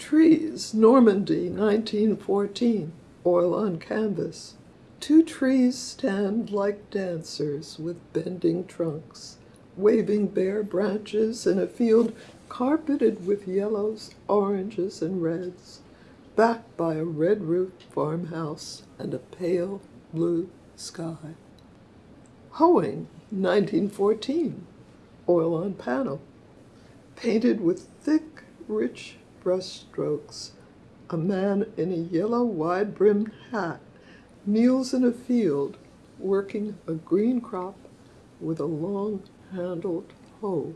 Trees, Normandy, 1914, oil on canvas. Two trees stand like dancers with bending trunks, waving bare branches in a field carpeted with yellows, oranges, and reds, backed by a red roofed farmhouse and a pale blue sky. Hoeing, 1914, oil on panel, painted with thick, rich brushstrokes. A man in a yellow wide brimmed hat kneels in a field working a green crop with a long handled hoe.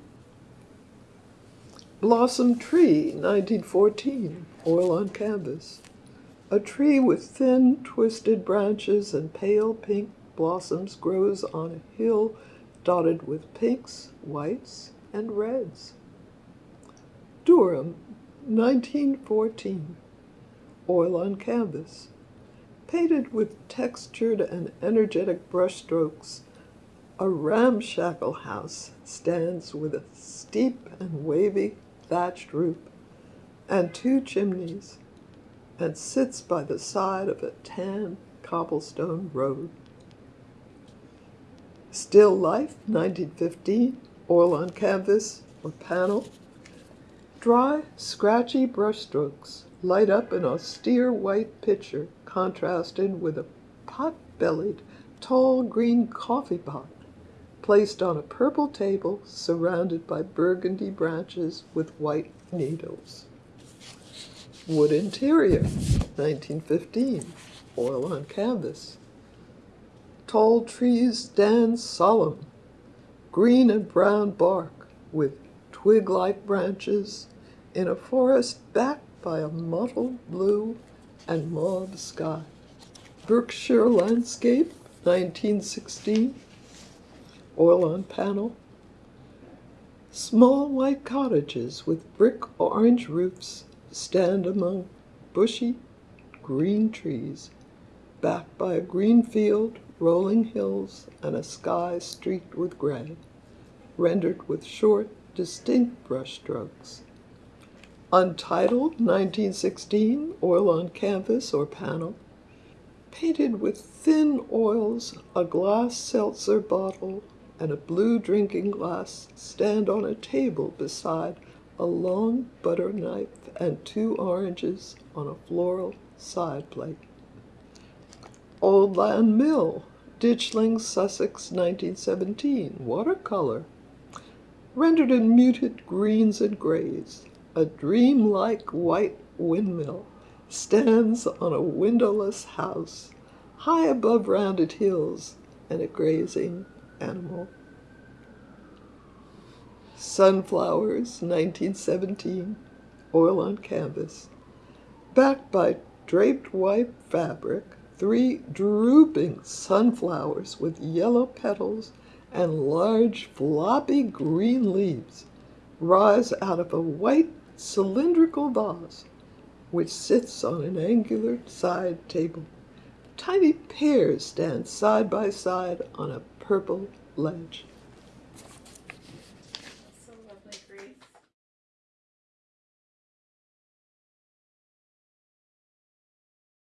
Blossom Tree, 1914, oil on canvas. A tree with thin, twisted branches and pale pink blossoms grows on a hill dotted with pinks, whites, and reds. Durham, 1914, oil on canvas. Painted with textured and energetic brushstrokes, a ramshackle house stands with a steep and wavy thatched roof and two chimneys and sits by the side of a tan cobblestone road. Still Life, 1915, oil on canvas or panel. Dry, scratchy brushstrokes light up an austere white pitcher contrasted with a pot-bellied, tall green coffee pot placed on a purple table surrounded by burgundy branches with white needles. Wood interior, 1915, oil on canvas. Tall trees stand solemn, green and brown bark with twig-like branches in a forest backed by a mottled blue and mauve sky. Berkshire landscape, 1916, oil on panel. Small white cottages with brick orange roofs stand among bushy green trees, backed by a green field, rolling hills, and a sky streaked with gray, rendered with short, distinct brushstrokes. Untitled 1916, oil on canvas or panel, painted with thin oils, a glass seltzer bottle, and a blue drinking glass stand on a table beside a long butter knife and two oranges on a floral side plate. Oldland Mill, Ditchling, Sussex, 1917, watercolor, rendered in muted greens and grays. A dream-like white windmill stands on a windowless house high above rounded hills and a grazing animal. Sunflowers, 1917, oil on canvas. Backed by draped white fabric, three drooping sunflowers with yellow petals and large floppy green leaves rise out of a white cylindrical vase which sits on an angular side table. Tiny pears stand side by side on a purple ledge.